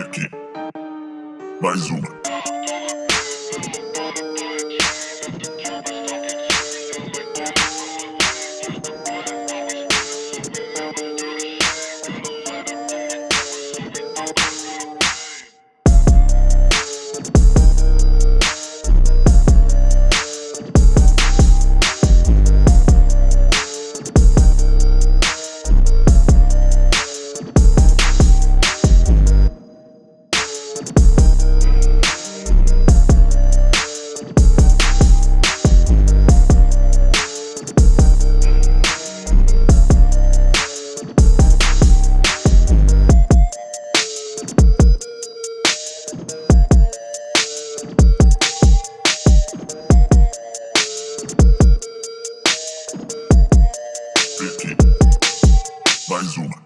aqui. Mais uma. Lesung.